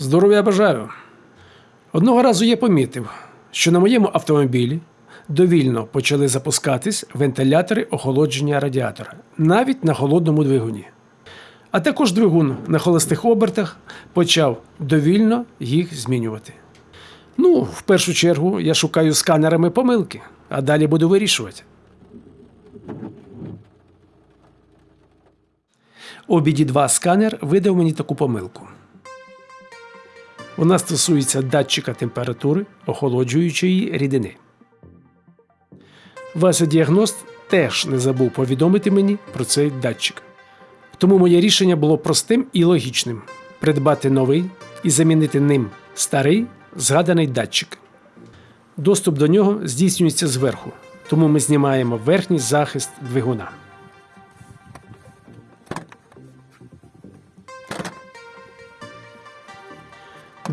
Здоров'я бажаю. Одного разу я помітив, що на моєму автомобілі довільно почали запускатись вентилятори охолодження радіатора, навіть на холодному двигуні. А також двигун на холостих обертах почав довільно їх змінювати. Ну, в першу чергу я шукаю сканерами помилки, а далі буду вирішувати. Обіді 2 сканер видав мені таку помилку. Вона стосується датчика температури охолоджуючої рідини. Вася діагност теж не забув повідомити мені про цей датчик. Тому моє рішення було простим і логічним: придбати новий і замінити ним старий згаданий датчик. Доступ до нього здійснюється зверху, тому ми знімаємо верхній захист двигуна.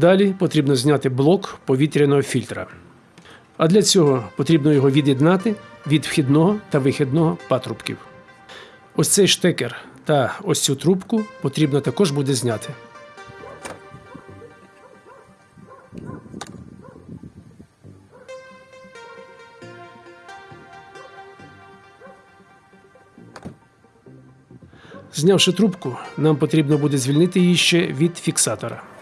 Далі потрібно зняти блок повітряного фільтра. А для цього потрібно його від'єднати від вхідного та вихідного патрубків. Ось цей штекер та ось цю трубку потрібно також буде зняти. Знявши трубку, нам потрібно буде звільнити її ще від фіксатора.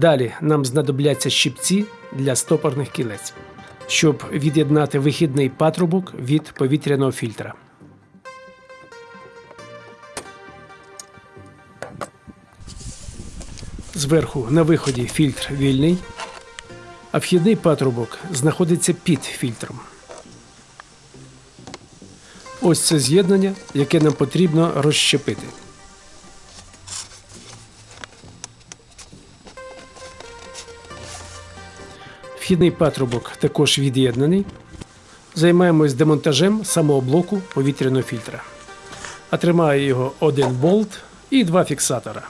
Далі нам знадобляться щипці для стопорних кілець, щоб від'єднати вихідний патрубок від повітряного фільтра. Зверху на виході фільтр вільний, а вхідний патрубок знаходиться під фільтром. Ось це з'єднання, яке нам потрібно розщепити. Вхідний патрубок також від'єднаний. Займаємось демонтажем самого блоку повітряного фільтра. А тримає його один болт і два фіксатора.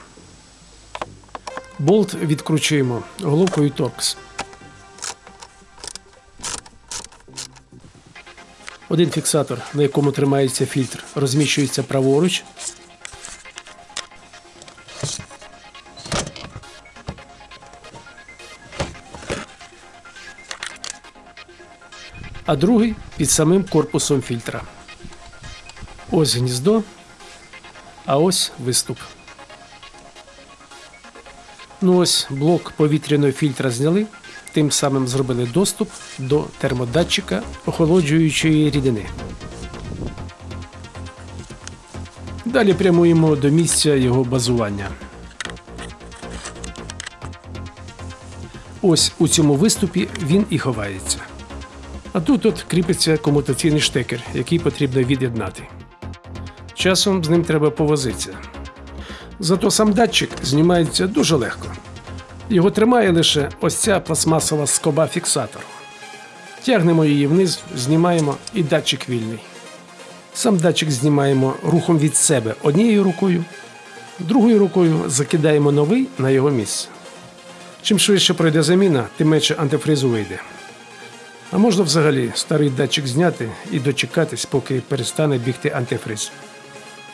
Болт відкручуємо головкою торкс. Один фіксатор, на якому тримається фільтр, розміщується праворуч. А другий під самим корпусом фільтра. Ось гніздо, а ось виступ. Ну ось блок повітряного фільтра зняли, тим самим зробили доступ до термодатчика охолоджуючої рідини. Далі прямуємо до місця його базування. Ось у цьому виступі він і ховається. А тут от кріпиться комутаційний штекер, який потрібно від'єднати. Часом з ним треба повозитися. Зато сам датчик знімається дуже легко. Його тримає лише ось ця пластмасова скоба фіксатору. Тягнемо її вниз, знімаємо і датчик вільний. Сам датчик знімаємо рухом від себе однією рукою, другою рукою закидаємо новий на його місце. Чим швидше пройде заміна, тим менше антифризу вийде. А можна взагалі старий датчик зняти і дочекатись, поки перестане бігти антифриз.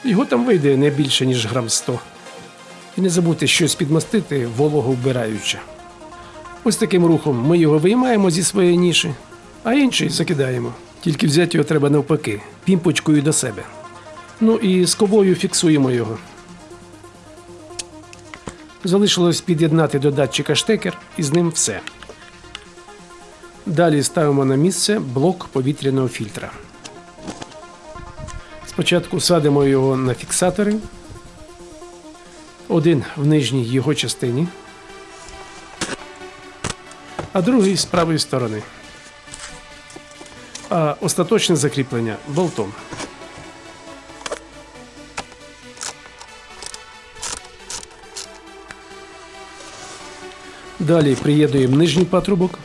Його там вийде не більше, ніж грам 100. І не забудьте щось підмастити, волого вбираючи. Ось таким рухом ми його виймаємо зі своєї ніші, а інший закидаємо. Тільки взяти його треба навпаки, пімпочкою до себе. Ну і скобою фіксуємо його. Залишилось під'єднати до датчика штекер і з ним все. Далі ставимо на місце блок повітряного фільтра. Спочатку садимо його на фіксатори. Один в нижній його частині, а другий з правої сторони. А остаточне закріплення болтом. Далі приєднуємо нижній патрубок.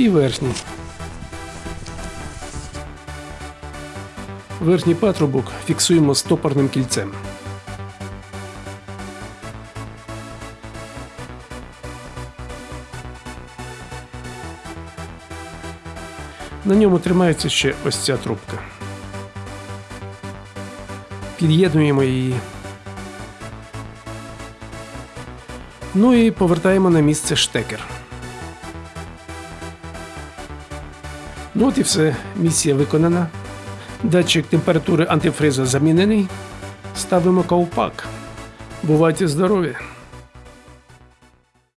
І верхній. Верхній патрубок фіксуємо стопорним кільцем. На ньому тримається ще ось ця трубка. Під'єднуємо її. Ну і повертаємо на місце штекер. Ну от і все, місія виконана. Датчик температури антифриза замінений. Ставимо ковпак. Бувайте здорові!